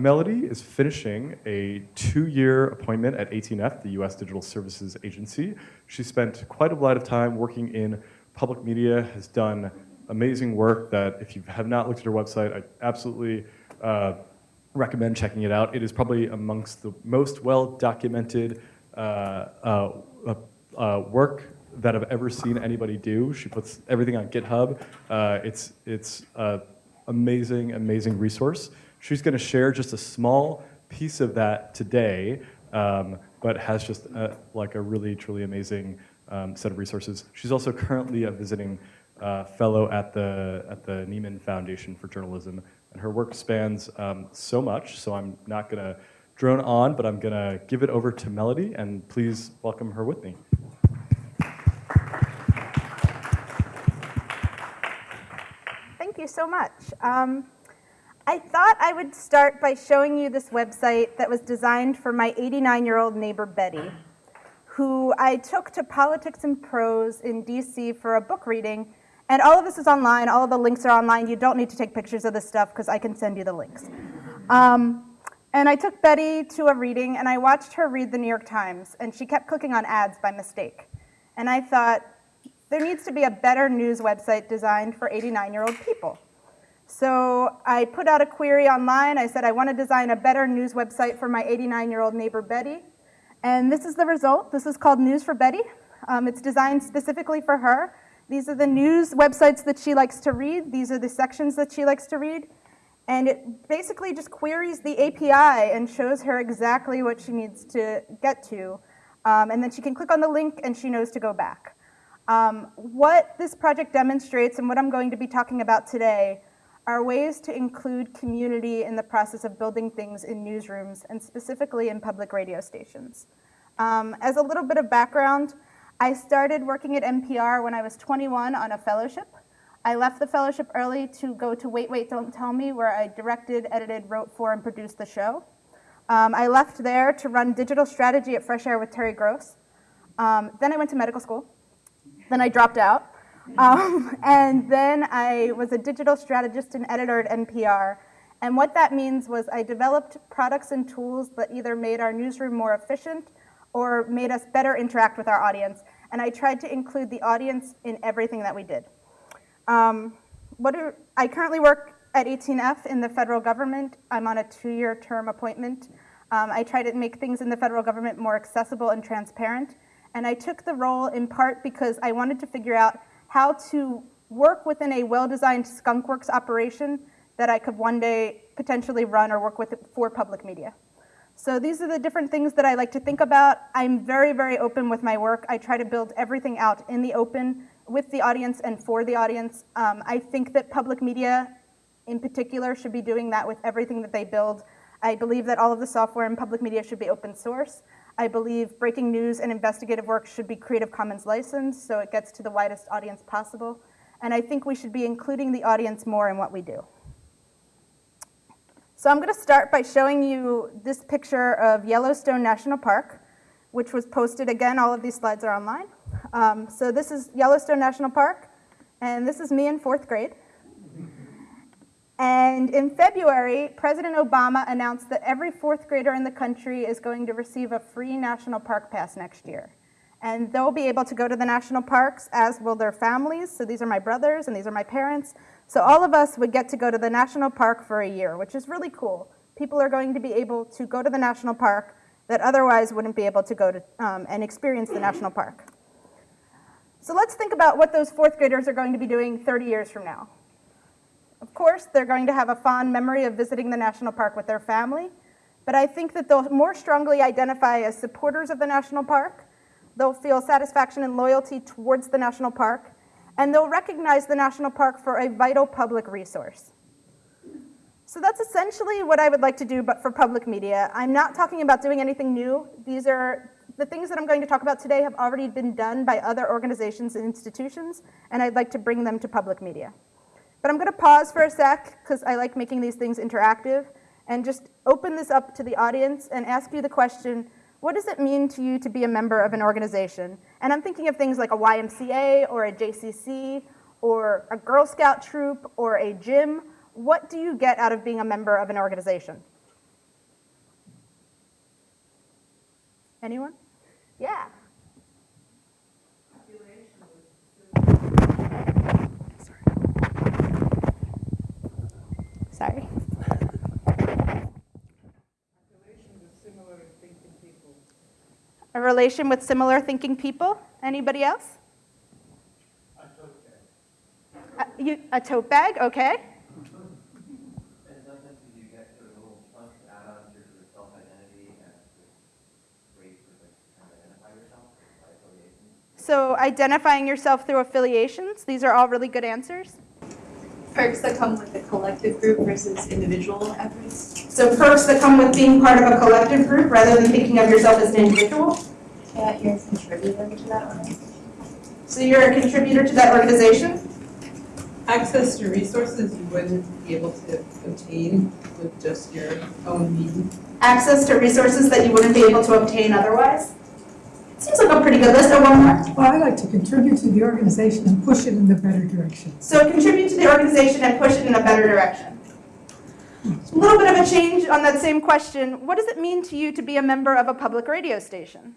Melody is finishing a two-year appointment at 18F, the US Digital Services Agency. She spent quite a lot of time working in public media, has done amazing work that if you have not looked at her website, I absolutely uh, recommend checking it out. It is probably amongst the most well-documented uh, uh, uh work that I've ever seen anybody do. She puts everything on GitHub. Uh, it's it's an amazing, amazing resource. She's going to share just a small piece of that today, um, but has just a, like a really, truly amazing um, set of resources. She's also currently a visiting uh, fellow at the, at the Nieman Foundation for Journalism, and her work spans um, so much, so I'm not going to drone on, but I'm going to give it over to Melody, and please welcome her with me. Thank you so much. Um, I thought I would start by showing you this website that was designed for my 89-year-old neighbor, Betty, who I took to Politics and Prose in DC for a book reading. And all of this is online. All of the links are online. You don't need to take pictures of this stuff because I can send you the links. Um, and I took Betty to a reading, and I watched her read the New York Times, and she kept clicking on ads by mistake. And I thought, there needs to be a better news website designed for 89-year-old people. So I put out a query online. I said, I want to design a better news website for my 89-year-old neighbor, Betty. And this is the result. This is called News for Betty. Um, it's designed specifically for her. These are the news websites that she likes to read. These are the sections that she likes to read. And it basically just queries the API and shows her exactly what she needs to get to. Um, and then she can click on the link and she knows to go back. Um, what this project demonstrates and what I'm going to be talking about today are ways to include community in the process of building things in newsrooms and specifically in public radio stations. Um, as a little bit of background, I started working at NPR when I was 21 on a fellowship. I left the fellowship early to go to Wait, Wait, Don't Tell Me, where I directed, edited, wrote for, and produced the show. Um, I left there to run digital strategy at Fresh Air with Terry Gross. Um, then I went to medical school. Then I dropped out. Um, and then I was a digital strategist and editor at NPR. And what that means was I developed products and tools that either made our newsroom more efficient or made us better interact with our audience. And I tried to include the audience in everything that we did. Um, what are, I currently work at 18F in the federal government. I'm on a two-year term appointment. Um, I try to make things in the federal government more accessible and transparent. And I took the role in part because I wanted to figure out how to work within a well-designed skunkworks operation that I could one day potentially run or work with for public media. So these are the different things that I like to think about. I'm very, very open with my work. I try to build everything out in the open with the audience and for the audience. Um, I think that public media in particular should be doing that with everything that they build. I believe that all of the software in public media should be open source. I believe breaking news and investigative work should be Creative Commons licensed so it gets to the widest audience possible. And I think we should be including the audience more in what we do. So I'm going to start by showing you this picture of Yellowstone National Park, which was posted, again, all of these slides are online. Um, so this is Yellowstone National Park, and this is me in fourth grade. And in February, President Obama announced that every fourth grader in the country is going to receive a free national park pass next year. And they'll be able to go to the national parks, as will their families. So these are my brothers and these are my parents. So all of us would get to go to the national park for a year, which is really cool. People are going to be able to go to the national park that otherwise wouldn't be able to go to um, and experience the national park. So let's think about what those fourth graders are going to be doing 30 years from now. Course, they're going to have a fond memory of visiting the national park with their family, but I think that they'll more strongly identify as supporters of the national park. They'll feel satisfaction and loyalty towards the national park, and they'll recognize the national park for a vital public resource. So that's essentially what I would like to do, but for public media. I'm not talking about doing anything new. These are the things that I'm going to talk about today have already been done by other organizations and institutions, and I'd like to bring them to public media. But I'm going to pause for a sec because I like making these things interactive and just open this up to the audience and ask you the question, what does it mean to you to be a member of an organization? And I'm thinking of things like a YMCA or a JCC or a Girl Scout troop or a gym. What do you get out of being a member of an organization? Anyone? Yeah. Sorry. A relation with similar thinking people? Anybody else? A, a tote bag, okay. Sometimes you a way for like to kind of identify yourself by affiliation. So identifying yourself through affiliations, these are all really good answers. Perks that come with a collective group versus individual efforts. So perks that come with being part of a collective group rather than thinking of yourself as an individual. Yeah, you're a contributor to that organization. So you're a contributor to that organization. access to resources you wouldn't be able to obtain with just your own means. Access to resources that you wouldn't be able to obtain otherwise. Seems like a pretty good list. Oh, one more. Well, I like to contribute to the organization and push it in the better direction. So contribute to the organization and push it in a better direction. A little bit of a change on that same question. What does it mean to you to be a member of a public radio station?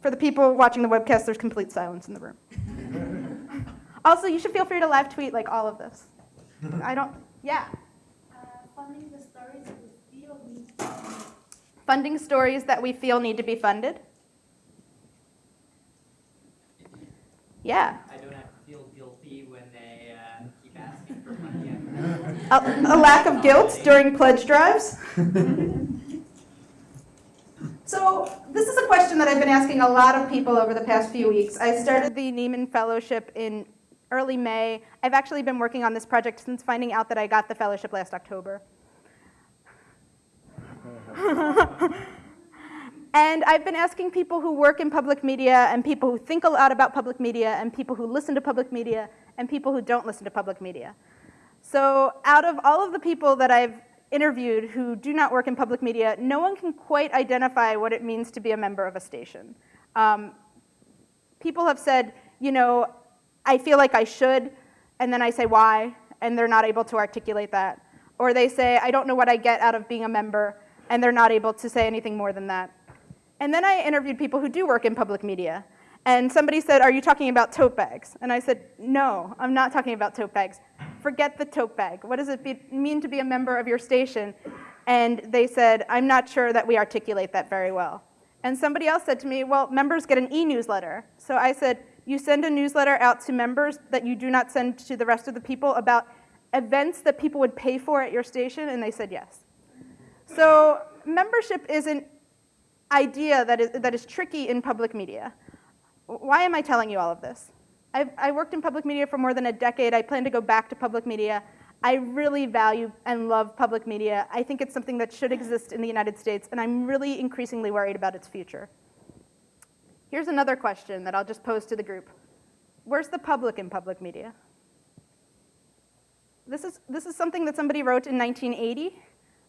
For the people watching the webcast, there's complete silence in the room. also, you should feel free to live tweet like all of this. I don't, yeah. funding the stories that we feel need Funding stories that we feel need to be funded. Yeah. I don't have to feel guilty when they uh, keep asking for money. A, a lack of guilt during pledge drives. So this is a question that I've been asking a lot of people over the past few weeks. I started the Nieman Fellowship in early May. I've actually been working on this project since finding out that I got the fellowship last October. and I've been asking people who work in public media and people who think a lot about public media and people who listen to public media and people who don't listen to public media. So out of all of the people that I've interviewed who do not work in public media, no one can quite identify what it means to be a member of a station. Um, people have said, you know, I feel like I should, and then I say why, and they're not able to articulate that. Or they say, I don't know what I get out of being a member, and they're not able to say anything more than that. And then I interviewed people who do work in public media. And somebody said, are you talking about tote bags? And I said, no, I'm not talking about tote bags. Forget the tote bag. What does it be, mean to be a member of your station? And they said, I'm not sure that we articulate that very well. And somebody else said to me, well, members get an e-newsletter. So I said, you send a newsletter out to members that you do not send to the rest of the people about events that people would pay for at your station? And they said yes. So membership is an idea that is, that is tricky in public media. Why am I telling you all of this? I've, I worked in public media for more than a decade. I plan to go back to public media. I really value and love public media. I think it's something that should exist in the United States, and I'm really increasingly worried about its future. Here's another question that I'll just pose to the group. Where's the public in public media? This is, this is something that somebody wrote in 1980.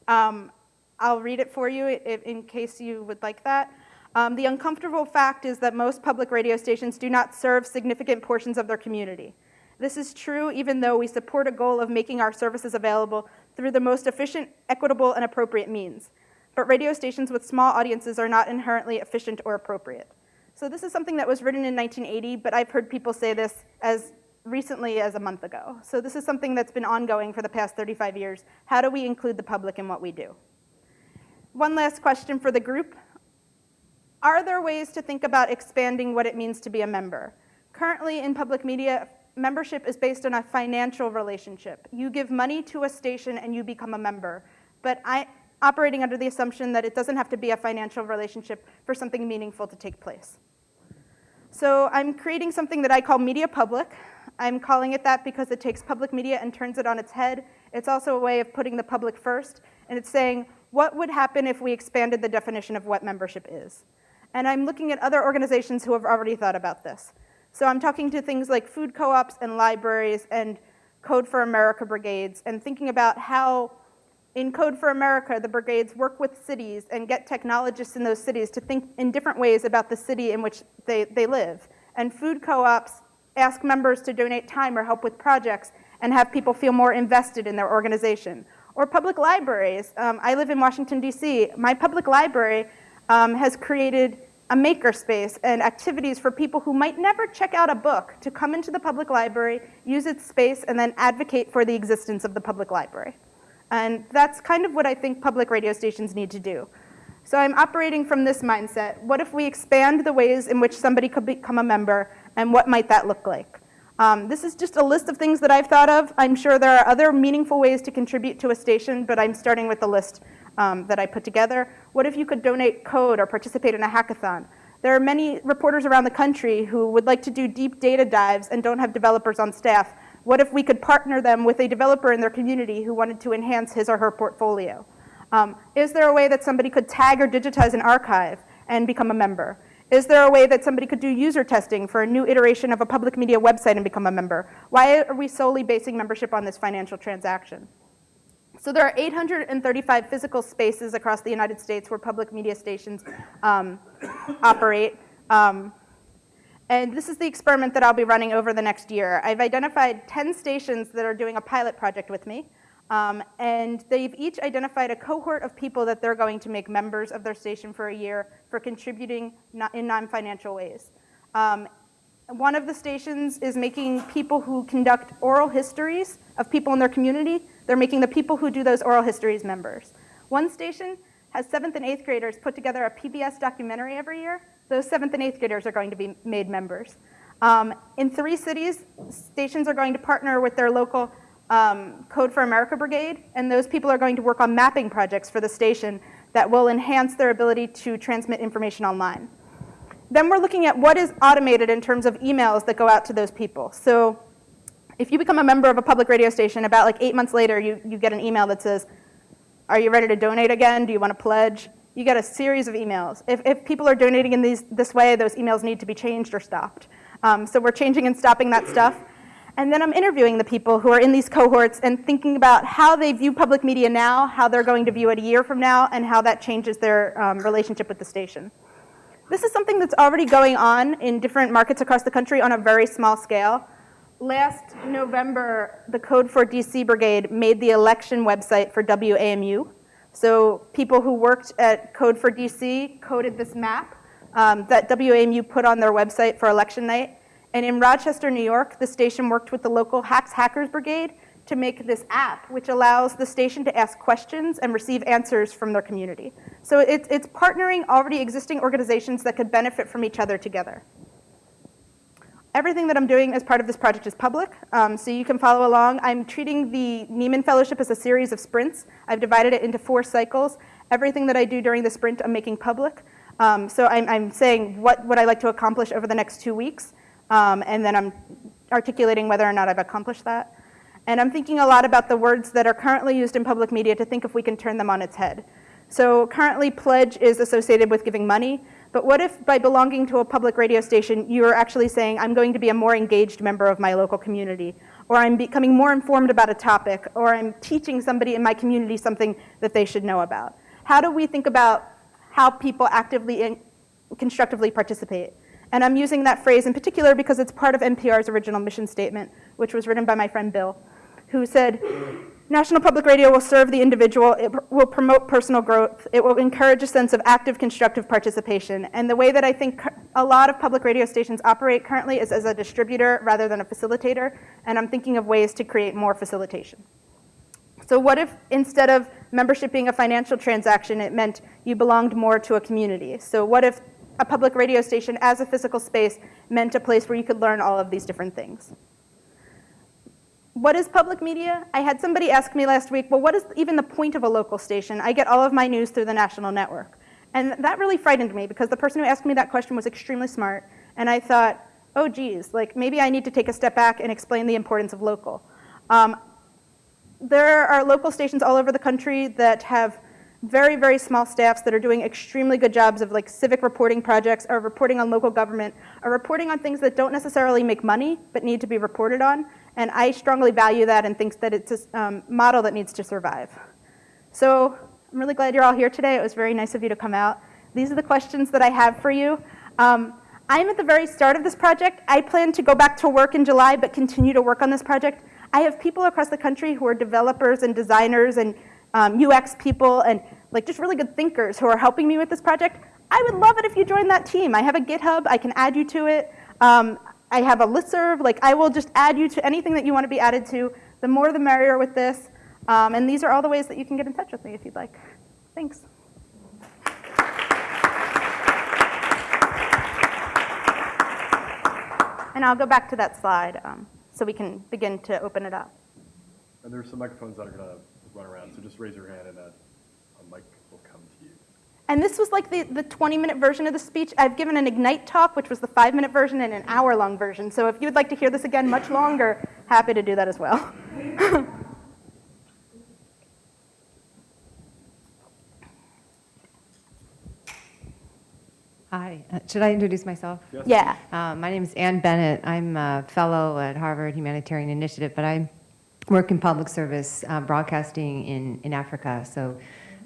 Um, I'll read it for you in, case you would like that. Um, the uncomfortable fact is that most public radio stations do not serve significant portions of their community. This is true even though we support a goal of making our services available through the most efficient, equitable, and appropriate means. But radio stations with small audiences are not inherently efficient or appropriate. So this is something that was written in 1980, but I've heard people say this as recently as a month ago. So this is something that's been ongoing for the past 35 years. How do we include the public in what we do? One last question for the group. Are there ways to think about expanding what it means to be a member? Currently in public media, membership is based on a financial relationship. You give money to a station and you become a member. But I, operating under the assumption that it doesn't have to be a financial relationship for something meaningful to take place. So I'm creating something that I call Media Public. I'm calling it that because it takes public media and turns it on its head. It's also a way of putting the public first, and it's saying, what would happen if we expanded the definition of what membership is? And I'm looking at other organizations who have already thought about this. So I'm talking to things like food co-ops and libraries and Code for America brigades and thinking about how in Code for America, the brigades work with cities and get technologists in those cities to think in different ways about the city in which they, they live. And food co-ops ask members to donate time or help with projects and have people feel more invested in their organization. Or public libraries. Um, I live in Washington, D.C. My public library um, has created a makerspace and activities for people who might never check out a book to come into the public library, use its space, and then advocate for the existence of the public library. And that's kind of what I think public radio stations need to do. So I'm operating from this mindset. What if we expand the ways in which somebody could become a member, and what might that look like? Um, this is just a list of things that I've thought of. I'm sure there are other meaningful ways to contribute to a station, but I'm starting with the list um, that I put together. What if you could donate code or participate in a hackathon? There are many reporters around the country who would like to do deep data dives and don't have developers on staff. What if we could partner them with a developer in their community who wanted to enhance his or her portfolio? Um, is there a way that somebody could tag or digitize an archive and become a member? Is there a way that somebody could do user testing for a new iteration of a public media website and become a member? Why are we solely basing membership on this financial transaction? So there are 835 physical spaces across the United States where public media stations um, operate. Um, and this is the experiment that I'll be running over the next year. I've identified 10 stations that are doing a pilot project with me. Um, and they've each identified a cohort of people that they're going to make members of their station for a year for contributing in non-financial ways. Um, one of the stations is making people who conduct oral histories of people in their community, they're making the people who do those oral histories members. One station has seventh and eighth graders put together a PBS documentary every year. Those seventh and eighth graders are going to be made members. Um, in three cities, stations are going to partner with their local um, Code for America Brigade, and those people are going to work on mapping projects for the station that will enhance their ability to transmit information online. Then we're looking at what is automated in terms of emails that go out to those people. So if you become a member of a public radio station, about like eight months later, you, you get an email that says, are you ready to donate again? Do you want to pledge? You get a series of emails. If, if people are donating in these, this way, those emails need to be changed or stopped. Um, so we're changing and stopping that stuff. And then I'm interviewing the people who are in these cohorts and thinking about how they view public media now, how they're going to view it a year from now, and how that changes their um, relationship with the station. This is something that's already going on in different markets across the country on a very small scale. Last November, the Code for DC Brigade made the election website for WAMU. So people who worked at Code for DC coded this map um, that WAMU put on their website for election night. And in Rochester, New York, the station worked with the local Hacks Hackers Brigade to make this app, which allows the station to ask questions and receive answers from their community. So it's, it's partnering already existing organizations that could benefit from each other together. Everything that I'm doing as part of this project is public, um, so you can follow along. I'm treating the Nieman Fellowship as a series of sprints. I've divided it into four cycles. Everything that I do during the sprint, I'm making public. Um, so I'm, I'm saying what would I like to accomplish over the next two weeks. Um, and then I'm articulating whether or not I've accomplished that. And I'm thinking a lot about the words that are currently used in public media to think if we can turn them on its head. So currently pledge is associated with giving money, but what if by belonging to a public radio station, you are actually saying, I'm going to be a more engaged member of my local community, or I'm becoming more informed about a topic, or I'm teaching somebody in my community something that they should know about. How do we think about how people actively and constructively participate? And I'm using that phrase in particular because it's part of NPR's original mission statement, which was written by my friend Bill, who said, National Public Radio will serve the individual, it will promote personal growth, it will encourage a sense of active, constructive participation. And the way that I think a lot of public radio stations operate currently is as a distributor rather than a facilitator, and I'm thinking of ways to create more facilitation. So what if instead of membership being a financial transaction, it meant you belonged more to a community? So what if a public radio station as a physical space meant a place where you could learn all of these different things. What is public media? I had somebody ask me last week, well, what is even the point of a local station? I get all of my news through the national network. And that really frightened me because the person who asked me that question was extremely smart. And I thought, oh geez, like maybe I need to take a step back and explain the importance of local. Um, there are local stations all over the country that have very, very small staffs that are doing extremely good jobs of like civic reporting projects or reporting on local government or reporting on things that don't necessarily make money but need to be reported on. And I strongly value that and think that it's a um, model that needs to survive. So I'm really glad you're all here today. It was very nice of you to come out. These are the questions that I have for you. Um, I'm at the very start of this project. I plan to go back to work in July but continue to work on this project. I have people across the country who are developers and designers and um, UX people and like just really good thinkers who are helping me with this project. I would love it if you joined that team. I have a GitHub. I can add you to it. Um, I have a listserv. Like I will just add you to anything that you want to be added to. The more the merrier with this. Um, and these are all the ways that you can get in touch with me if you'd like. Thanks. And I'll go back to that slide um, so we can begin to open it up. And there's some microphones that are going to run around, so just raise your hand and a, a mic will come to you. And this was like the, the 20 minute version of the speech. I've given an Ignite talk, which was the five minute version, and an hour long version. So if you would like to hear this again much longer, happy to do that as well. Hi, uh, should I introduce myself? Yes? yeah. Uh, my name is Ann Bennett. I'm a fellow at Harvard Humanitarian Initiative, but I work in public service uh, broadcasting in, in Africa. So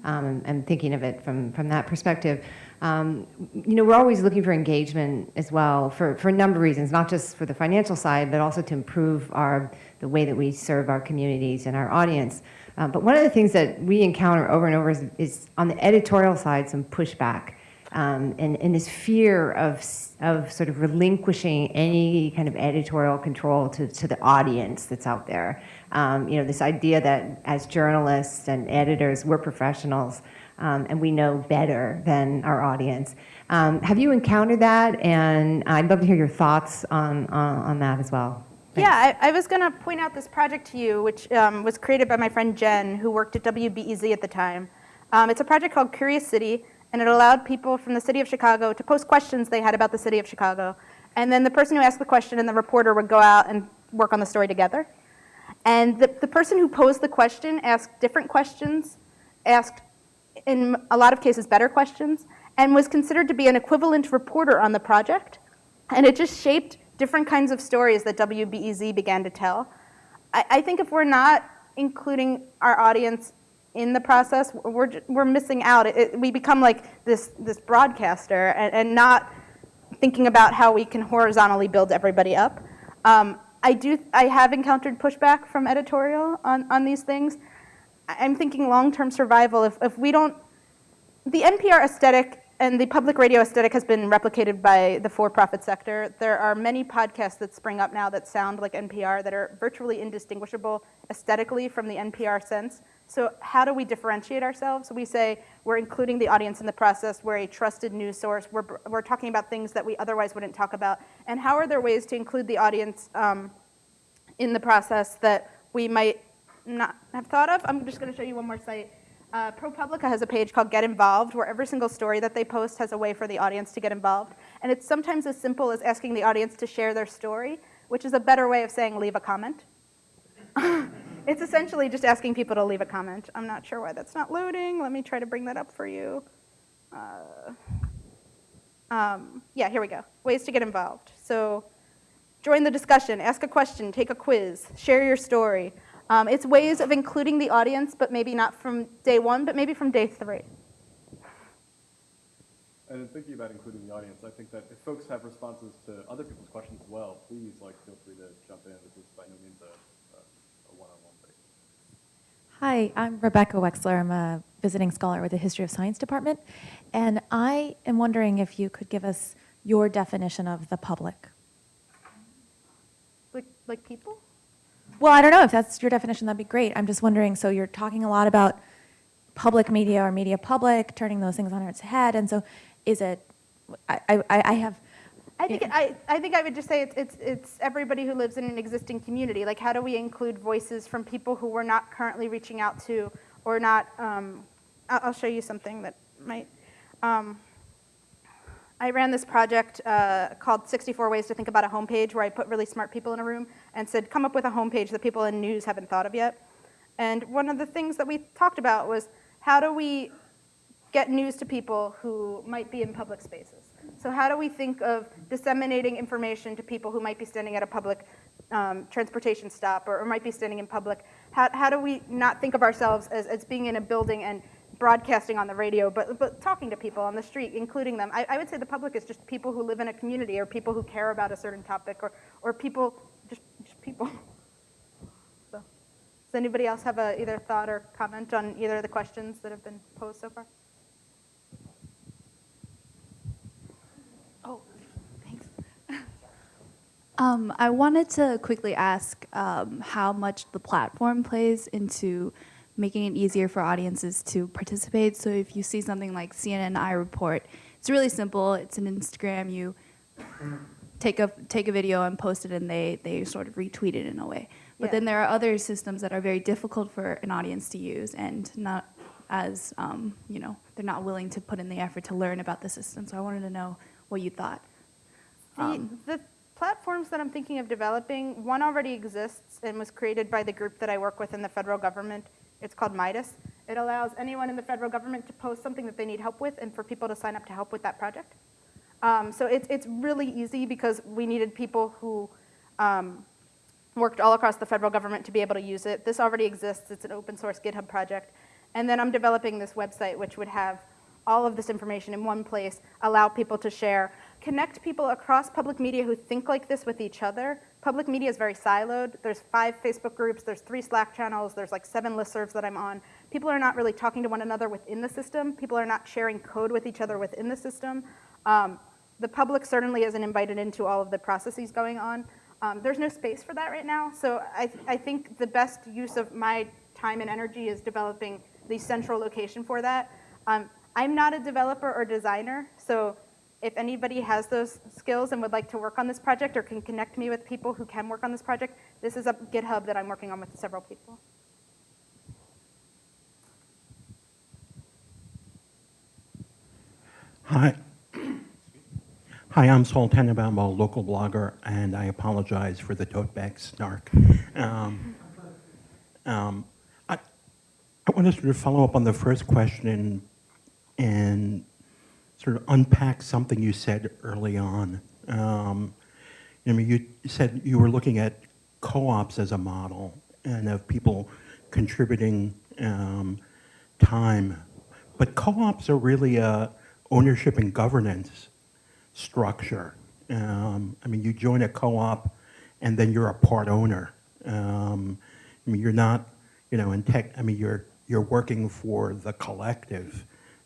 um, I'm thinking of it from, from that perspective. Um, you know, we're always looking for engagement as well for, for a number of reasons, not just for the financial side, but also to improve our, the way that we serve our communities and our audience. Uh, but one of the things that we encounter over and over is, is on the editorial side, some pushback um, and, and this fear of, of sort of relinquishing any kind of editorial control to, to the audience that's out there. Um, you know, this idea that as journalists and editors, we're professionals um, and we know better than our audience. Um, have you encountered that? And I'd love to hear your thoughts on, on, on that as well. Thanks. Yeah, I, I was going to point out this project to you, which um, was created by my friend Jen, who worked at WBEZ at the time. Um, it's a project called Curious City, and it allowed people from the city of Chicago to post questions they had about the city of Chicago. And then the person who asked the question and the reporter would go out and work on the story together. And the, the person who posed the question asked different questions, asked, in a lot of cases, better questions, and was considered to be an equivalent reporter on the project. And it just shaped different kinds of stories that WBEZ began to tell. I, I think if we're not including our audience in the process, we're, we're missing out. It, it, we become like this, this broadcaster and, and, not thinking about how we can horizontally build everybody up. Um, I, do, I have encountered pushback from editorial on, on these things. I'm thinking long-term survival. If, if we don't, the NPR aesthetic and the public radio aesthetic has been replicated by the for-profit sector. There are many podcasts that spring up now that sound like NPR that are virtually indistinguishable aesthetically from the NPR sense. So how do we differentiate ourselves? We say we're including the audience in the process. We're a trusted news source. We're, we're talking about things that we otherwise wouldn't talk about. And how are there ways to include the audience um, in the process that we might not have thought of? I'm just going to show you one more site. Uh, ProPublica has a page called Get Involved, where every single story that they post has a way for the audience to get involved. And it's sometimes as simple as asking the audience to share their story, which is a better way of saying leave a comment. it's essentially just asking people to leave a comment. I'm not sure why that's not loading. Let me try to bring that up for you. Uh, um, yeah, here we go. Ways to get involved. So join the discussion, ask a question, take a quiz, share your story. Um, it's ways of including the audience, but maybe not from day one, but maybe from day three. And in thinking about including the audience, I think that if folks have responses to other people's questions as well, please like feel free to jump in. This is by no means a. Hi, I'm Rebecca Wexler. I'm a visiting scholar with the History of Science Department. And I am wondering if you could give us your definition of the public. Like, like people? Well, I don't know if that's your definition, that'd be great. I'm just wondering, so you're talking a lot about public media or media public, turning those things on its head. And so is it, I, I, I have, I think, I, I think I would just say it's, it's, it's everybody who lives in an existing community. Like how do we include voices from people who we're not currently reaching out to or not, um, I'll, I'll show you something that might, um, I ran this project uh, called 64 Ways to Think About a Homepage where I put really smart people in a room and said, come up with a homepage that people in news haven't thought of yet. And one of the things that we talked about was how do we get news to people who might be in public spaces? So how do we think of disseminating information to people who might be standing at a public um, transportation stop or, or, might be standing in public? How, how do we not think of ourselves as, as being in a building and broadcasting on the radio, but, but talking to people on the street, including them. I, I, would say the public is just people who live in a community or people who care about a certain topic or, or people, just, just people. Does anybody else have a, either thought or comment on either of the questions that have been posed so far? Oh, thanks. Um, I wanted to quickly ask um, how much the platform plays into making it easier for audiences to participate. So if you see something like CNN iReport, it's really simple. It's an Instagram. You take a take a video and post it, and they they sort of retweet it in a way. But Yeah. then there are other systems that are very difficult for an audience to use and not as um, you know they're not willing to put in the effort to learn about the system. So I wanted to know what you thought. The, Um, the platforms that I'm thinking of developing, one already exists and was created by the group that I work with in the federal government. It's called Midas. It allows anyone in the federal government to post something that they need help with and for people to sign up to help with that project. Um, so it's, it's really easy because we needed people who um, worked all across the federal government to be able to use it. This already exists. It's an open source GitHub project. And then I'm developing this website which would have all of this information in one place, allow people to share, connect people across public media who think like this with each other. Public media is very siloed. There's five Facebook groups, there's three Slack channels, there's like seven listservs that I'm on. People are not really talking to one another within the system. People are not sharing code with each other within the system. Um, the public certainly isn't invited into all of the processes going on. Um, there's no space for that right now, so I, I think the best use of my time and energy is developing the central location for that. Um, I'm not a developer or designer, so if anybody has those skills and would like to work on this project or can connect me with people who can work on this project, this is a GitHub that I'm working on with several people. Hi. Hi, I'm Saul Tannenbaum, a local blogger, and I apologize for the tote bag snark. Um, um, I, I want to sort of follow up on the first question and, sort of unpack something you said early on. Um, I mean, you said you were looking at co-ops as a model and of people contributing um, time. But co-ops are really a ownership and governance structure. Um, I mean, you join a co-op and then you're a part owner. Um, I mean, you're not, you know, in tech, I mean, you're, you're working for the collective.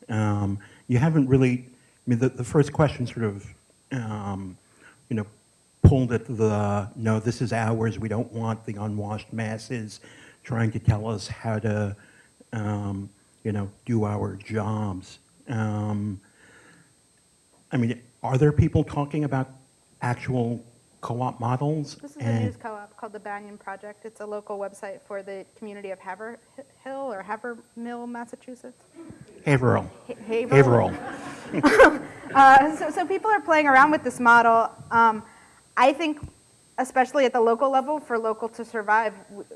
Um, you haven't really, I mean, the, the first question sort of, um, you know, pulled at the, no, this is ours, we don't want the unwashed masses trying to tell us how to, um, you know, do our jobs. Um, I mean, are there people talking about actual co-op models? This is a news co-op called the Banyan Project. It's a local website for the community of Haverhill or Havermill, Massachusetts. Haverhill. Ha- Haverhill. Uh, so, so people are playing around with this model. Um, I think, especially at the local level, for local to survive, w-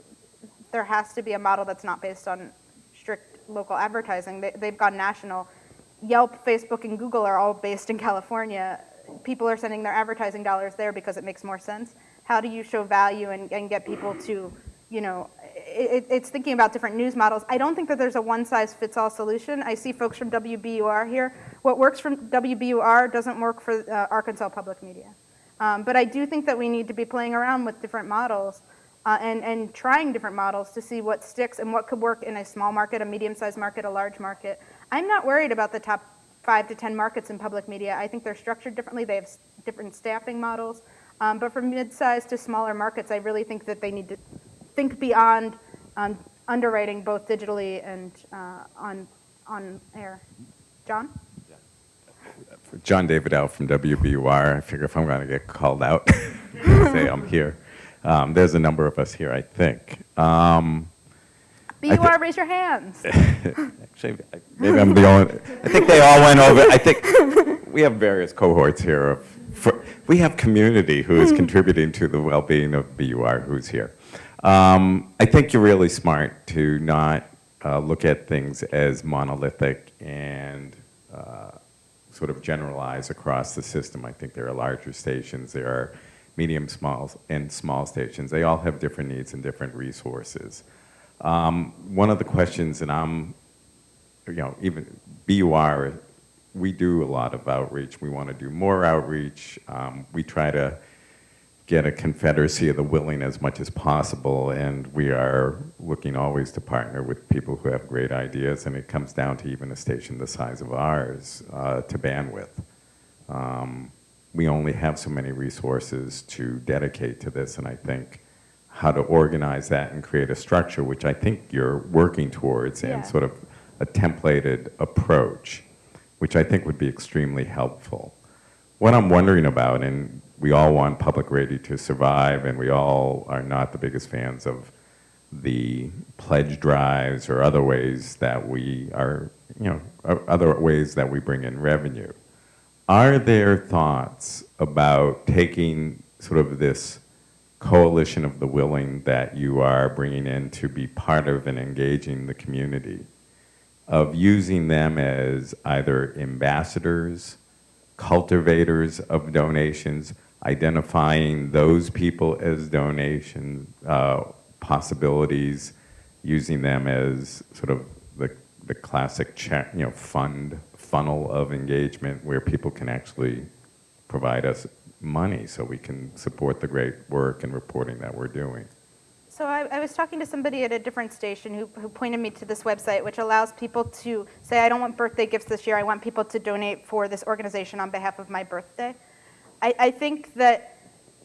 there has to be a model that's not based on strict local advertising. They, they've gone national. Yelp, Facebook, and Google are all based in California. People are sending their advertising dollars there because it makes more sense. How do you show value and, and get people to, you know, it, it's thinking about different news models. I don't think that there's a one-size-fits-all solution. I see folks from WBUR here. What works from WBUR doesn't work for uh, Arkansas Public Media. Um, but I do think that we need to be playing around with different models uh, and, and trying different models to see what sticks and what could work in a small market, a medium-sized market, a large market. I'm not worried about the top five to 10 markets in public media. I think they're structured differently. They have different staffing models. Um, but for mid-sized to smaller markets, I really think that they need to think beyond um, underwriting both digitally and uh, on, on air. John? John Davidow from WBUR. I figure if I'm going to get called out, say I'm here. Um, there's a number of us here, I think. Um, I BUR, raise your hands. Actually, maybe I'm the only, I think they all went over, I think, we have various cohorts here of, for, we have community who is contributing to the well-being of BUR who's here. Um, I think you're really smart to not uh, look at things as monolithic and uh, sort of generalize across the system. I think there are larger stations, there are medium, small, and small stations. They all have different needs and different resources. Um, one of the questions, and I'm, you know, even BUR, we do a lot of outreach. We want to do more outreach. Um, we try to get a confederacy of the willing as much as possible, and we are looking always to partner with people who have great ideas, and it comes down to even a station the size of ours uh, to bandwidth. Um, we only have so many resources to dedicate to this, and I think how to organize that and create a structure, which I think you're working towards, Yeah. and sort of a templated approach, which I think would be extremely helpful. What I'm wondering about, and we all want public radio to survive, and we all are not the biggest fans of the pledge drives or other ways that we are, you know, other ways that we bring in revenue. Are there thoughts about taking sort of this coalition of the willing that you are bringing in to be part of and engaging the community, of using them as either ambassadors, cultivators of donations, identifying those people as donation uh, possibilities, using them as sort of the, the classic you know, fund funnel of engagement where people can actually provide us money so we can support the great work and reporting that we're doing. So I, I was talking to somebody at a different station who, who pointed me to this website, which allows people to say, I don't want birthday gifts this year. I want people to donate for this organization on behalf of my birthday. I, I think that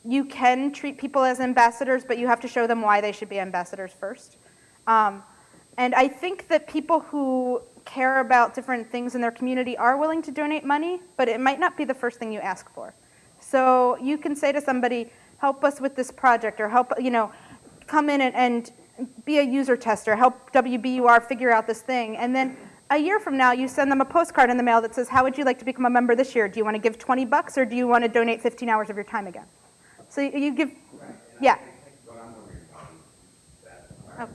you can treat people as ambassadors, but you have to show them why they should be ambassadors first. Um, and I think that people who care about different things in their community are willing to donate money, but it might not be the first thing you ask for. So you can say to somebody, help us with this project, or help, you know, come in and, and be a user tester, help WBUR figure out this thing. And then a year from now, you send them a postcard in the mail that says, how would you like to become a member this year? Do you want to give 20 bucks, or do you want to donate 15 hours of your time again? So you, give, yeah. Oh.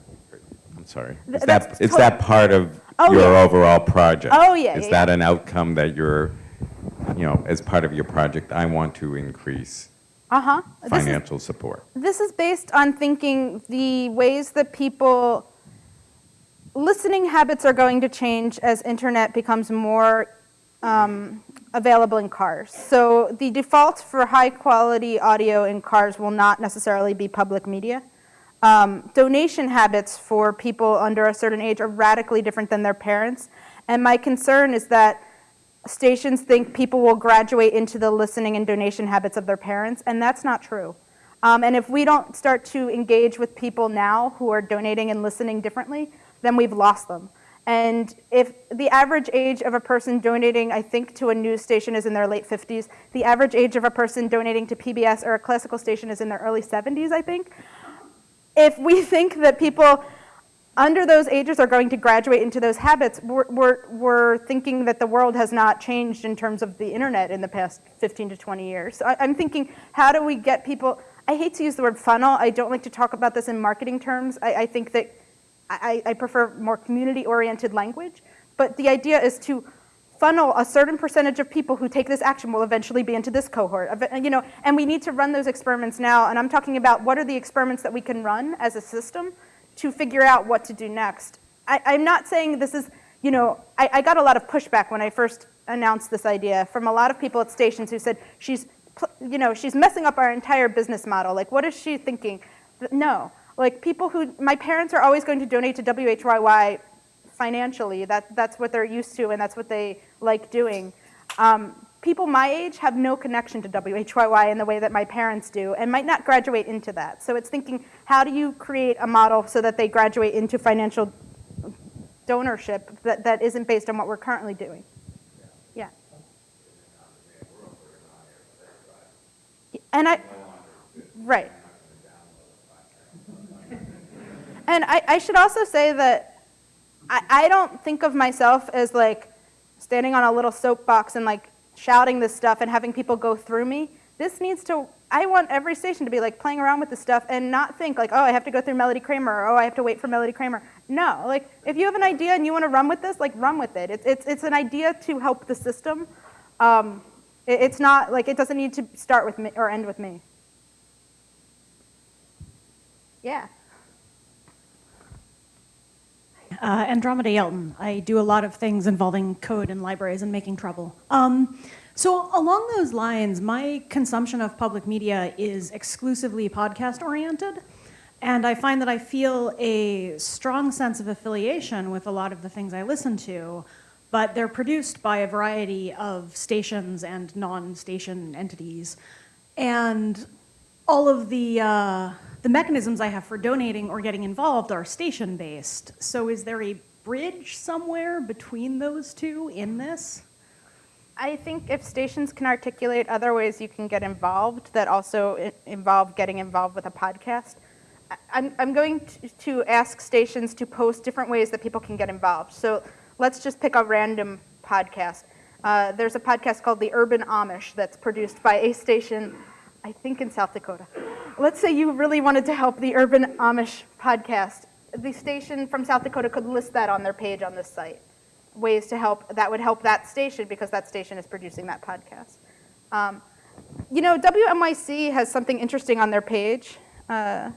I'm sorry. Is that, is that part of Oh, your yeah. overall project? Oh, yeah, Is yeah, that yeah. an outcome that you're, you know, as part of your project, I want to increase Uh-huh. This is- financial support? This is based on thinking the ways that people, listening habits are going to change as internet becomes more um, available in cars. So the default for high quality audio in cars will not necessarily be public media. Um, donation habits for people under a certain age are radically different than their parents. And my concern is that stations think people will graduate into the listening and donation habits of their parents, and that's not true. Um, and if we don't start to engage with people now who are donating and listening differently, then we've lost them. And if the average age of a person donating, I think, to a news station is in their late 50s, the average age of a person donating to PBS or a classical station is in their early 70s, I think. If we think that people under those ages are going to graduate into those habits, we're, we're, we're thinking that the world has not changed in terms of the internet in the past 15 to 20 years. So I, I'm thinking, how do we get people, I hate to use the word funnel, I don't like to talk about this in marketing terms. I, I think that I, I prefer more community-oriented language, but the idea is to funnel a certain percentage of people who take this action will eventually be into this cohort. You know, and we need to run those experiments now, and I'm talking about what are the experiments that we can run as a system to figure out what to do next. I, I'm not saying this is, you know, I, I got a lot of pushback when I first announced this idea from a lot of people at stations who said, she's, you know, she's messing up our entire business model. Like, what is she thinking? No, like people who, my parents are always going to donate to WHYY financially. That, that's what they're used to and that's what they like doing. Um, people my age have no connection to WHYY in the way that my parents do and might not graduate into that. So it's thinking, how do you create a model so that they graduate into financial donorship that, that isn't based on what we're currently doing? Yeah. And I, right. And I, I should also say that I, I don't think of myself as like standing on a little soapbox and like shouting this stuff and having people go through me. This needs to, I want every station to be like playing around with this stuff and not think like, oh, I have to go through Melody Kramer or oh, I have to wait for Melody Kramer. No, like if you have an idea and you want to run with this, like run with it. It's, it's, it's an idea to help the system. Um, it, it's not like it doesn't need to start with me or end with me. Yeah. Uh, Andromeda Yelton. I do a lot of things involving code and libraries and making trouble. Um, So along those lines, my consumption of public media is exclusively podcast oriented. And I find that I feel a strong sense of affiliation with a lot of the things I listen to, but they're produced by a variety of stations and non-station entities. And all of the, uh, the mechanisms I have for donating or getting involved are station-based. So is there a bridge somewhere between those two in this? I think if stations can articulate other ways you can get involved that also involve getting involved with a podcast, I'm, I'm going to, to ask stations to post different ways that people can get involved. So let's just pick a random podcast. Uh, there's a podcast called The Urban Amish that's produced by a station, I think in South Dakota. Let's say you really wanted to help the Urban Amish podcast. The station from South Dakota could list that on their page on this site ways to help that would help that station because that station is producing that podcast. Um, you know, WNYC has something interesting on their page. Uh,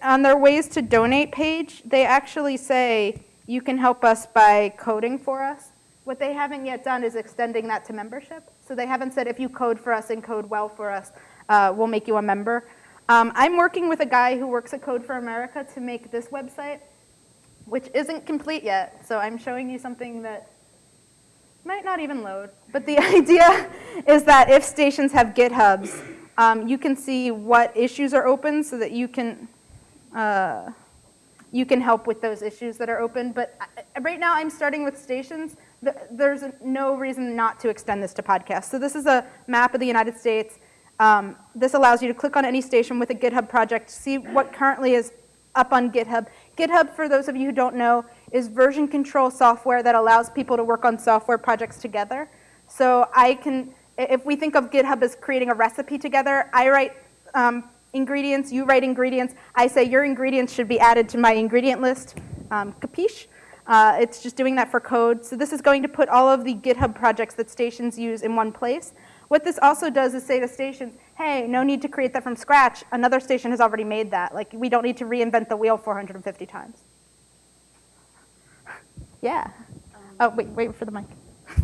on their ways to donate page, they actually say you can help us by coding for us. What they haven't yet done is extending that to membership. So they haven't said if you code for us and code well for us, uh, we'll make you a member. Um, I'm working with a guy who works at Code for America to make this website which isn't complete yet. So I'm showing you something that might not even load. But the idea is that if stations have GitHubs, um, you can see what issues are open so that you can uh, you can help with those issues that are open. But I- right now, I'm starting with stations. There's no reason not to extend this to podcasts. So this is a map of the United States. Um, this allows you to click on any station with a GitHub project, see what currently is up on GitHub. GitHub, for those of you who don't know, is version control software that allows people to work on software projects together. So I can, if we think of GitHub as creating a recipe together, I write um, ingredients, you write ingredients. I say your ingredients should be added to my ingredient list. Um, capiche? Uh, it's just doing that for code. So this is going to put all of the GitHub projects that stations use in one place. What this also does is say to stations, hey, no need to create that from scratch. Another station has already made that. Like, we don't need to reinvent the wheel 450 times. Yeah. Oh, wait, wait for the mic.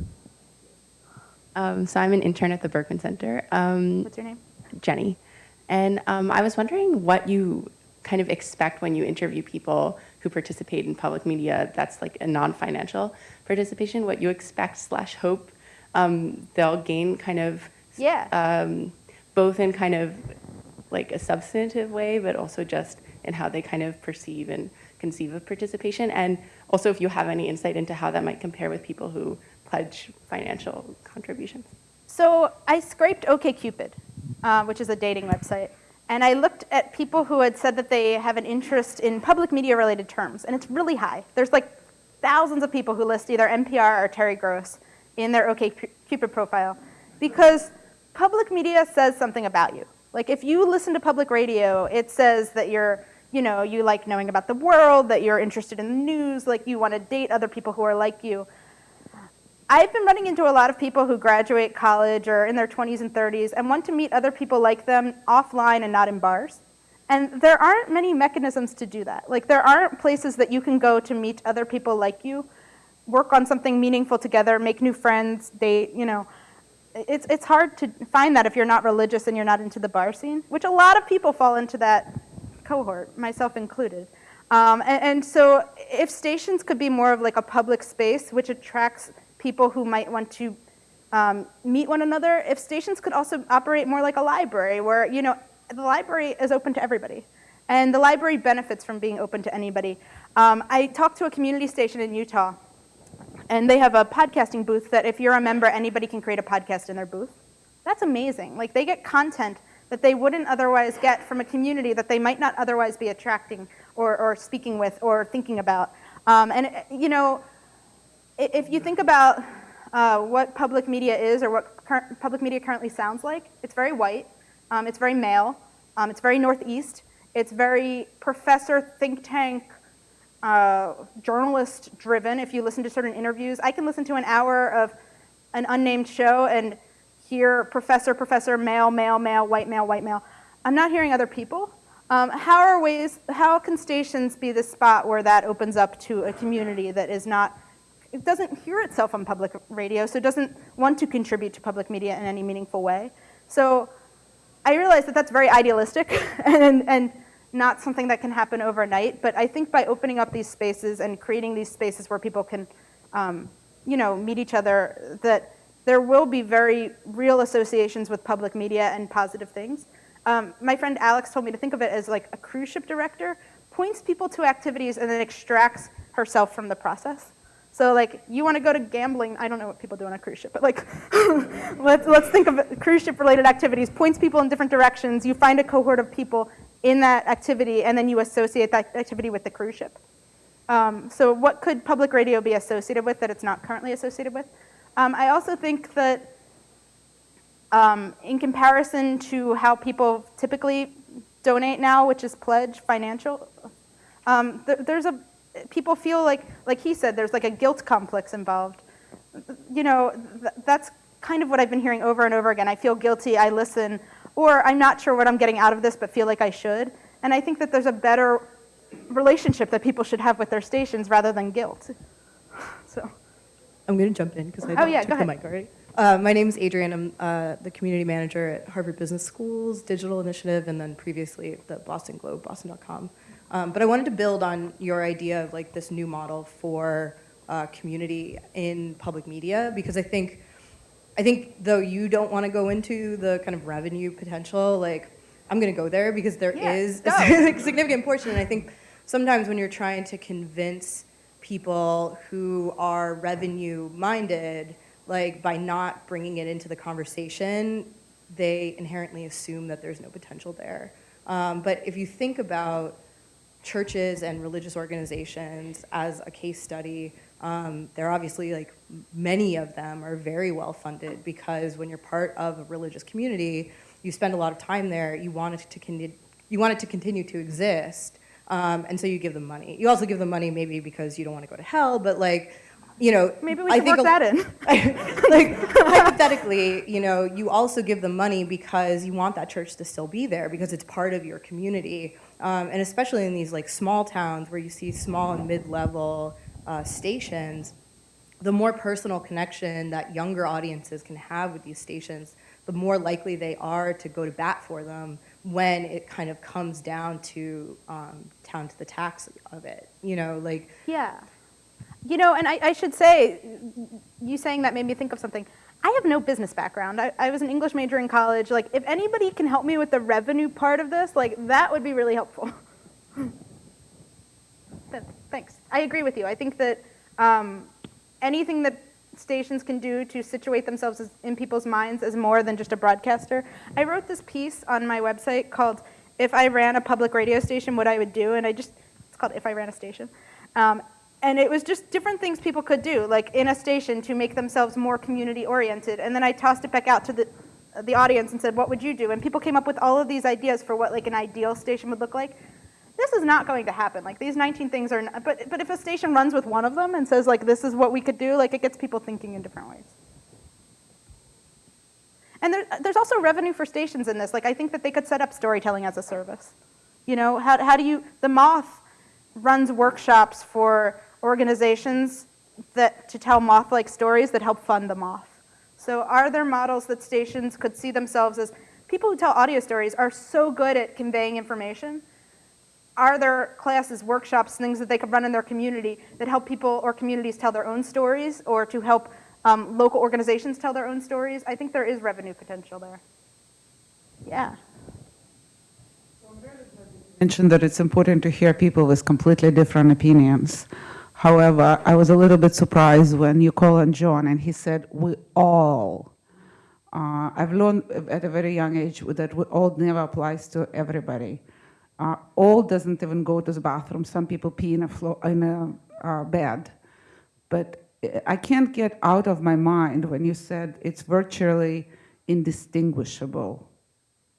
Um, so I'm an intern at the Berkman Center. Um, What's your name? Jenny. And um, I was wondering what you kind of expect when you interview people who participate in public media that's like a non-financial participation, what you expect slash hope um, they'll gain kind of Yeah. um, both in kind of like a substantive way, but also just in how they kind of perceive and conceive of participation. And also if you have any insight into how that might compare with people who pledge financial contributions. So I scraped OkCupid, uh, which is a dating website, and I looked at people who had said that they have an interest in public media related terms, and it's really high. There's like thousands of people who list either NPR or Terry Gross in their OkCupid profile because public media says something about you. Like if you listen to public radio, it says that you're, you know, you like knowing about the world, that you're interested in the news, like you want to date other people who are like you. I've been running into a lot of people who graduate college or in their 20s and 30s and want to meet other people like them offline and not in bars. And there aren't many mechanisms to do that. Like there aren't places that you can go to meet other people like you, work on something meaningful together, make new friends, date, you know. It's, it's hard to find that if you're not religious and you're not into the bar scene, which a lot of people fall into that cohort, myself included. Um, and, and so if stations could be more of like a public space which attracts people who might want to um, meet one another, if stations could also operate more like a library where, you know, the library is open to everybody. And the library benefits from being open to anybody. Um, I talked to a community station in Utah, and they have a podcasting booth that if you're a member, anybody can create a podcast in their booth. That's amazing. Like they get content that they wouldn't otherwise get from a community that they might not otherwise be attracting or, or speaking with or thinking about. Um, and, you know, if you think about uh, what public media is or what public media currently sounds like, it's very white, um, it's very male, um, it's very northeast, it's very professor, think tank, uh, journalist driven. If you listen to certain interviews, I can listen to an hour of an unnamed show and hear professor, professor, male, male, male, white male, white male. I'm not hearing other people. Um, how are ways? How can stations be the spot where that opens up to a community that is not it doesn't hear itself on public radio, so doesn't want to contribute to public media in any meaningful way. So I realize that that's very idealistic and, and not something that can happen overnight, but I think by opening up these spaces and creating these spaces where people can, um, you know, meet each other, that there will be very real associations with public media and positive things. Um, my friend Alex told me to think of it as like a cruise ship director points people to activities and then extracts herself from the process. So like you want to go to gambling, I don't know what people do on a cruise ship, but like let's, let's think of cruise ship related activities, points people in different directions, you find a cohort of people in that activity and then you associate that activity with the cruise ship. Um, so what could public radio be associated with that it's not currently associated with? Um, I also think that um, in comparison to how people typically donate now, which is pledge financial, um, th there's a, people feel like, like he said, there's like a guilt complex involved. You know, th that's kind of what I've been hearing over and over again. I feel guilty, I listen, or I'm not sure what I'm getting out of this, but feel like I should. And I think that there's a better relationship that people should have with their stations rather than guilt. So. I'm going to jump in because I Oh, yeah, took the mic already. Uh, my name is Adrian. I'm uh, the community manager at Harvard Business School's digital initiative, and then previously at the Boston Globe, boston.com. Um, but I wanted to build on your idea of like this new model for uh, community in public media because I think, I think though you don't want to go into the kind of revenue potential, like I'm going to go there because there Yeah, is go. a significant portion, and I think sometimes when you're trying to convince people who are revenue minded, like by not bringing it into the conversation, they inherently assume that there's no potential there. Um, but if you think about churches and religious organizations as a case study, um, they're obviously like many of them are very well funded because when you're part of a religious community, you spend a lot of time there. You want it to con- you want it to continue to exist, um, and so you give them money. You also give them money maybe because you don't want to go to hell, but like, you know, Maybe we I can think work that in. like hypothetically, you know, you also give them money because you want that church to still be there because it's part of your community, um, and especially in these like small towns where you see small and mid-level uh, stations, the more personal connection that younger audiences can have with these stations, the more likely they are to go to bat for them when it kind of comes down to um, down to the tax of it. You know, like Yeah. You know, and I, I should say, you saying that made me think of something. I have no business background. I, I was an English major in college. Like, if anybody can help me with the revenue part of this, like, that would be really helpful. Thanks. I agree with you. I think that um, anything that stations can do to situate themselves as, in people's minds as more than just a broadcaster. I wrote this piece on my website called "If I Ran a Public Radio Station, What I Would Do," and I just it's called "If I Ran a Station." Um, and it was just different things people could do, like in a station, to make themselves more community oriented. And then I tossed it back out to the the audience and said, "What would you do?" And people came up with all of these ideas for what like an ideal station would look like. This is not going to happen. Like these 19 things are, not, but but if a station runs with one of them and says like this is what we could do, like it gets people thinking in different ways. And there, there's also revenue for stations in this. Like I think that they could set up storytelling as a service. You know, how how do you? The Moth runs workshops for organizations that to tell moth-like stories that help fund the moth. So are there models that stations could see themselves as people who tell audio stories are so good at conveying information? Are there classes, workshops, things that they could run in their community that help people or communities tell their own stories or to help um, local organizations tell their own stories? I think there is revenue potential there. Yeah. mentioned that it's important to hear people with completely different opinions. However, I was a little bit surprised when you called on John and he said, we all. Uh, I've learned at a very young age that we all never applies to everybody. Uh, all doesn't even go to the bathroom. Some people pee in a, flo- in a uh, bed. But I can't get out of my mind when you said it's virtually indistinguishable.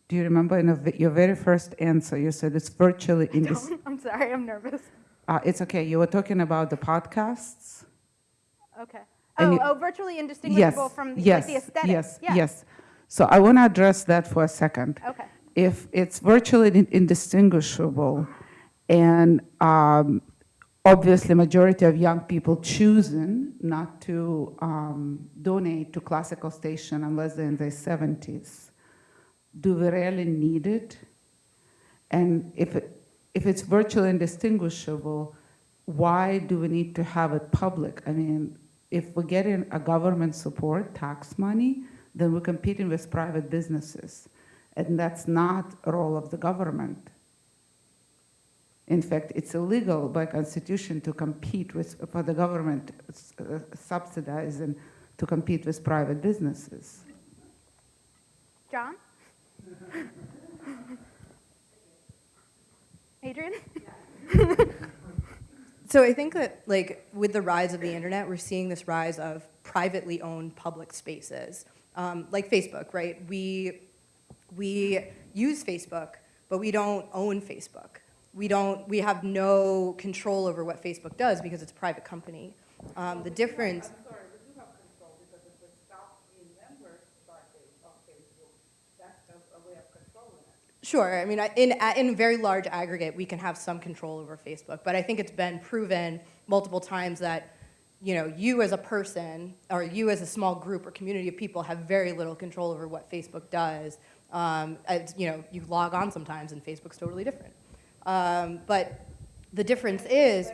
Do you remember in a, your very first answer, you said it's virtually indistinguishable? I'm sorry, I'm nervous. Uh, it's okay. You were talking about the podcasts. Okay. Oh, you- oh, virtually indistinguishable yes, from yes, like the aesthetic. Yes, yeah. yes. So I want to address that for a second. Okay. If it's virtually indistinguishable, and um, obviously majority of young people choosing not to um, donate to classical station unless they're in their 70s. Do we really need it? And if, it, if it's virtually indistinguishable, why do we need to have it public? I mean, if we're getting a government support, tax money, then we're competing with private businesses. And that's not a role of the government. In fact, it's illegal by constitution to compete with, for the government uh, subsidizing to compete with private businesses. John? Adrian? So I think that like with the rise of the internet, we're seeing this rise of privately owned public spaces, um, like Facebook, right? We we use Facebook, but we don't own Facebook. We don't. We have no control over what Facebook does because it's a private company. Um, the difference. Sure. I mean, in, a- in very large aggregate, we can have some control over Facebook, but I think it's been proven multiple times that, you know, you as a person, or you as a small group or community of people have very little control over what Facebook does. Um, as, you know, you log on sometimes and Facebook's totally different. Um, but the difference is,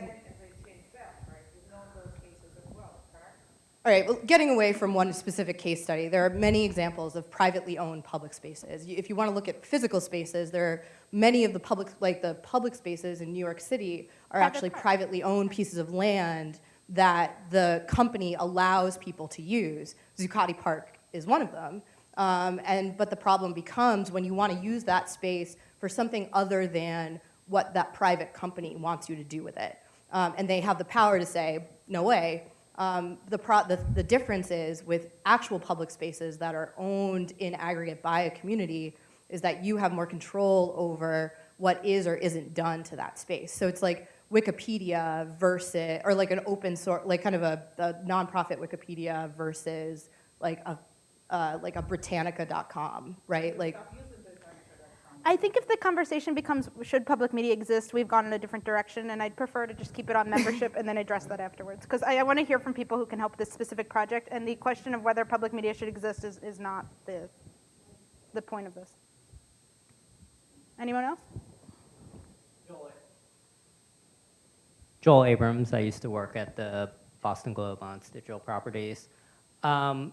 All right, well, getting away from one specific case study, there are many examples of privately owned public spaces. If you want to look at physical spaces, there are many of the public, like the public spaces in New York City are actually privately owned pieces of land that the company allows people to use. Zuccotti Park is one of them. Um, and, but the problem becomes when you want to use that space for something other than what that private company wants you to do with it. Um, and they have the power to say, no way, um, the, the, the difference is with actual public spaces that are owned in aggregate by a community is that you have more control over what is or isn't done to that space. So it's like Wikipedia versus, or like an open source, like kind of a, a nonprofit Wikipedia versus like a, uh, like a Britannica.com, right? Like, I think if the conversation becomes, should public media exist, we've gone in a different direction, and I'd prefer to just keep it on membership and then address that afterwards. Because I, I want to hear from people who can help this specific project, and the question of whether public media should exist is, is not the, the point of this. Anyone else? Joel Joel Abrams. I used to work at the Boston Globe on digital properties. Um,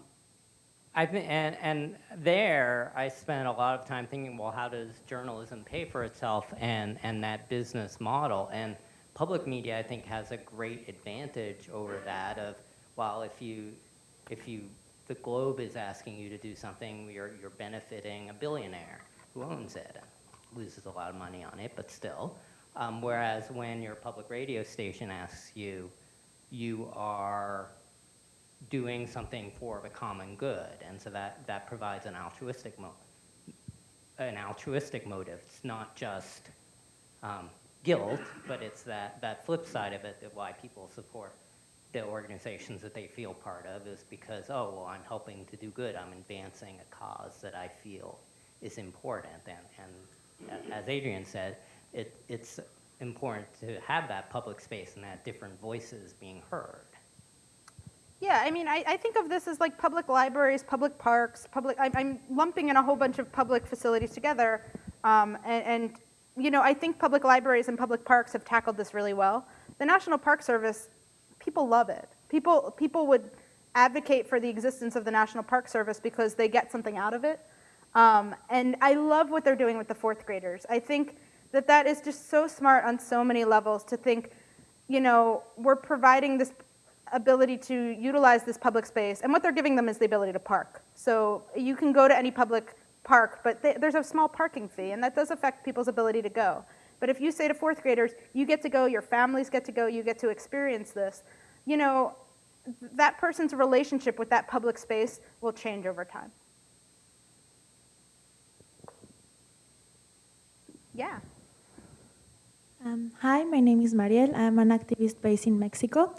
I've been, and, and there I spent a lot of time thinking, well, how does journalism pay for itself and, and that business model? And public media, I think, has a great advantage over that of, well, if you, if you, the Globe is asking you to do something, you're, you're benefiting a billionaire who owns it loses a lot of money on it, but still. Um, whereas when your public radio station asks you, you are doing something for the common good, and so that, that provides an altruistic mo an altruistic motive. It's not just um, guilt, but it's that, that flip side of it that why people support the organizations that they feel part of is because, oh, well, I'm helping to do good. I'm advancing a cause that I feel is important. And, and as Adrian said, it, it's important to have that public space and that different voices being heard. Yeah, I mean, I, I think of this as like public libraries, public parks, public, I'm, I'm lumping in a whole bunch of public facilities together. Um, and, and, you know, I think public libraries and public parks have tackled this really well. The National Park Service, people love it. People, people would advocate for the existence of the National Park Service because they get something out of it. Um, and I love what they're doing with the fourth graders. I think that that is just so smart on so many levels to think, you know, we're providing this ability to utilize this public space, and what they're giving them is the ability to park. So you can go to any public park, but th there's a small parking fee, and that does affect people's ability to go. But if you say to fourth graders, you get to go, your families get to go, you get to experience this, you know, that person's relationship with that public space will change over time. Yeah. Um, hi, my name is Mariel. I'm an activist based in Mexico.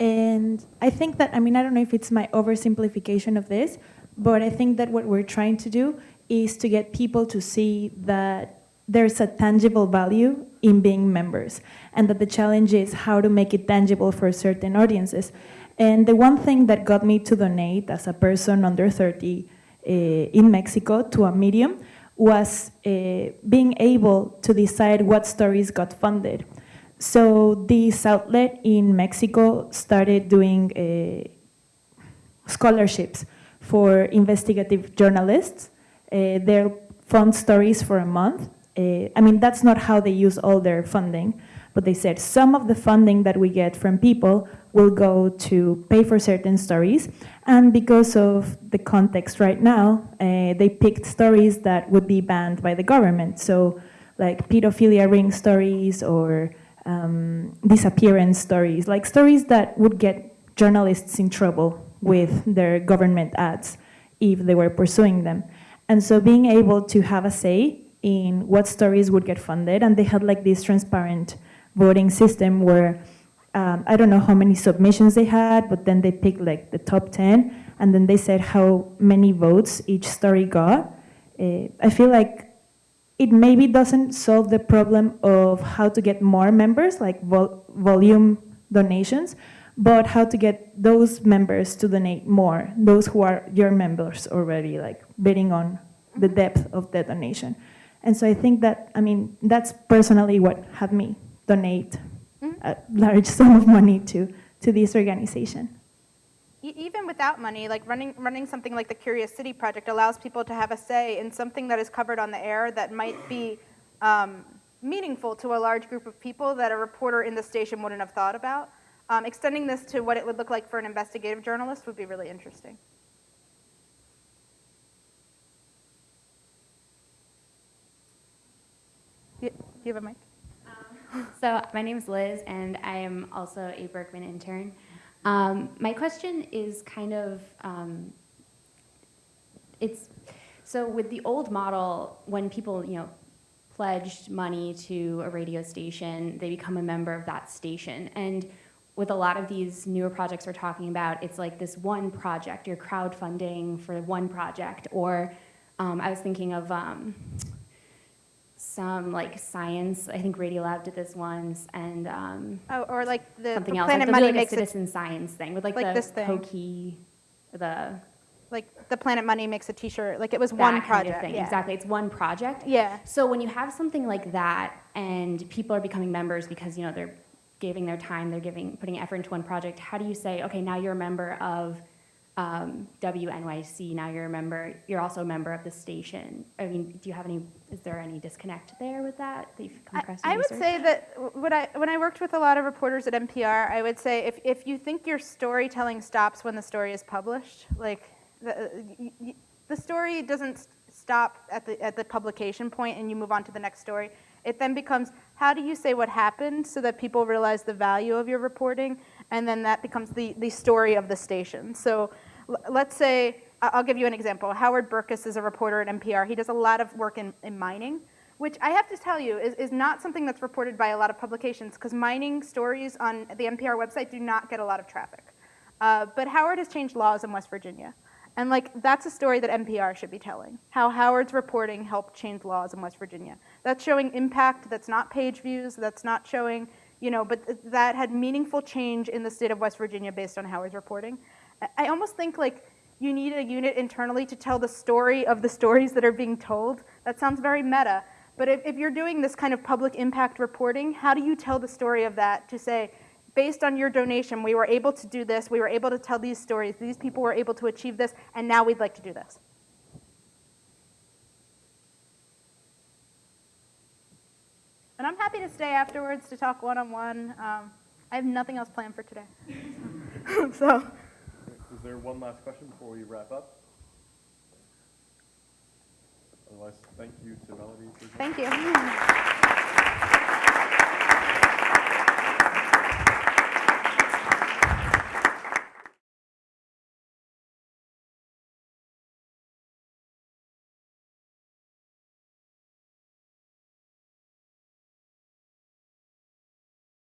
And I think that, I mean, I don't know if it's my oversimplification of this, but I think that what we're trying to do is to get people to see that there's a tangible value in being members, and that the challenge is how to make it tangible for certain audiences. And the one thing that got me to donate as a person under 30 uh, in Mexico to a medium was uh, being able to decide what stories got funded. So this outlet in Mexico started doing uh, scholarships for investigative journalists. Uh, they'll fund stories for a month. Uh, I mean, that's not how they use all their funding, but they said some of the funding that we get from people will go to pay for certain stories. And because of the context right now, uh, they picked stories that would be banned by the government. So like pedophilia ring stories or um, disappearance stories, like stories that would get journalists in trouble with their government ads if they were pursuing them. And so being able to have a say in what stories would get funded, and they had like this transparent voting system where um, I don't know how many submissions they had, but then they picked like the top 10, and then they said how many votes each story got. Uh, I feel like it maybe doesn't solve the problem of how to get more members, like vol volume donations, but how to get those members to donate more, those who are your members already, like betting on the depth of the donation. And so I think that, I mean, that's personally what had me donate mm-hmm. a large sum of money to, to this organization. Even without money, like running, running something like the Curious City Project allows people to have a say in something that is covered on the air that might be um, meaningful to a large group of people that a reporter in the station wouldn't have thought about. Um, extending this to what it would look like for an investigative journalist would be really interesting. Do you, have a mic? So my name is Liz, and I am also a Berkman intern. Um, my question is kind of, um, it's, so with the old model, when people, you know, pledged money to a radio station, they become a member of that station. And with a lot of these newer projects we're talking about, it's like this one project, you're crowdfunding for one project. Or um, I was thinking of, um, some like science. I think Radiolab did this once, and um, Oh, or like the, something else. Planet like, Money like makes a it citizen science thing with like, like the this thing. Pokey, the like the Planet Money makes a T-shirt. Like it was one kind project. of thing. yeah. Exactly, it's one project. Yeah. So when you have something like that, and people are becoming members because you know they're giving their time, they're giving putting effort into one project. How do you say, okay, now you're a member of um, WNYC. Now you're a member. You're also a member of the station. I mean, do you have any? Is there any disconnect there with that that you've come across? in I would say that when I, when I worked with a lot of reporters at NPR, I would say if, if you think your storytelling stops when the story is published, like the, y- the story doesn't stop at the, at the publication point and you move on to the next story. It then becomes how do you say what happened so that people realize the value of your reporting, and then that becomes the, the story of the station. So let's say, I'll give you an example. Howard Berkes is a reporter at NPR. He does a lot of work in, in mining which I have to tell you is, is not something that's reported by a lot of publications because mining stories on the NPR website do not get a lot of traffic. Uh, but Howard has changed laws in West Virginia. And like that's a story that NPR should be telling. How Howard's reporting helped change laws in West Virginia. That's showing impact that's not page views, that's not showing, you know, but th- that had meaningful change in the state of West Virginia based on Howard's reporting. I- almost think like you need a unit internally to tell the story of the stories that are being told. That sounds very meta. But if, if you're doing this kind of public impact reporting, how do you tell the story of that to say, based on your donation, we were able to do this, we were able to tell these stories, these people were able to achieve this, and now we'd like to do this? And I'm happy to stay afterwards to talk one on one. I have nothing else planned for today. so. Is there one last question before we wrap up? Otherwise, thank you to Melody. for- Thank you.